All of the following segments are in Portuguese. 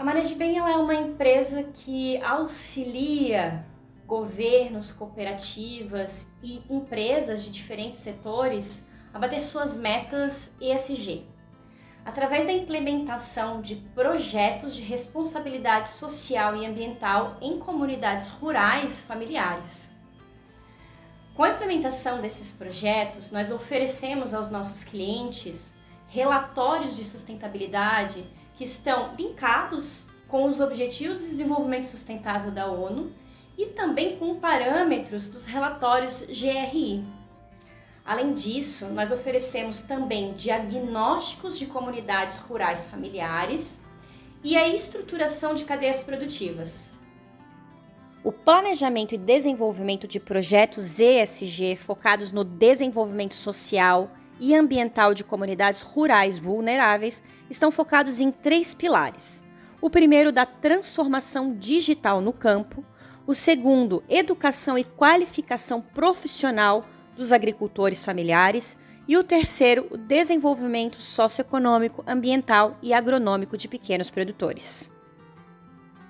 A Managem ela é uma empresa que auxilia governos, cooperativas e empresas de diferentes setores a bater suas metas ESG, através da implementação de projetos de responsabilidade social e ambiental em comunidades rurais familiares. Com a implementação desses projetos, nós oferecemos aos nossos clientes relatórios de sustentabilidade que estão linkados com os Objetivos de Desenvolvimento Sustentável da ONU e também com parâmetros dos relatórios GRI. Além disso, nós oferecemos também diagnósticos de comunidades rurais familiares e a estruturação de cadeias produtivas. O planejamento e desenvolvimento de projetos ESG focados no desenvolvimento social e ambiental de comunidades rurais vulneráveis estão focados em três pilares. O primeiro, da transformação digital no campo. O segundo, educação e qualificação profissional dos agricultores familiares. E o terceiro, o desenvolvimento socioeconômico, ambiental e agronômico de pequenos produtores.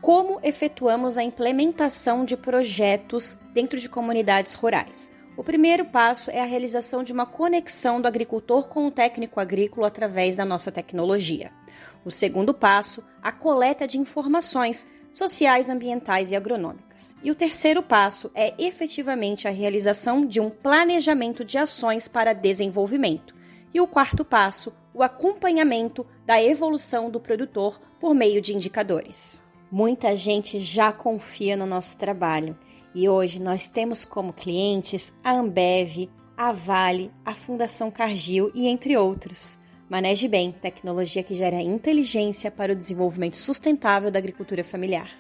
Como efetuamos a implementação de projetos dentro de comunidades rurais? O primeiro passo é a realização de uma conexão do agricultor com o técnico agrícola através da nossa tecnologia. O segundo passo, a coleta de informações sociais, ambientais e agronômicas. E o terceiro passo é efetivamente a realização de um planejamento de ações para desenvolvimento. E o quarto passo, o acompanhamento da evolução do produtor por meio de indicadores. Muita gente já confia no nosso trabalho e hoje nós temos como clientes a Ambev, a Vale, a Fundação Cargill e entre outros. Maneje bem, tecnologia que gera inteligência para o desenvolvimento sustentável da agricultura familiar.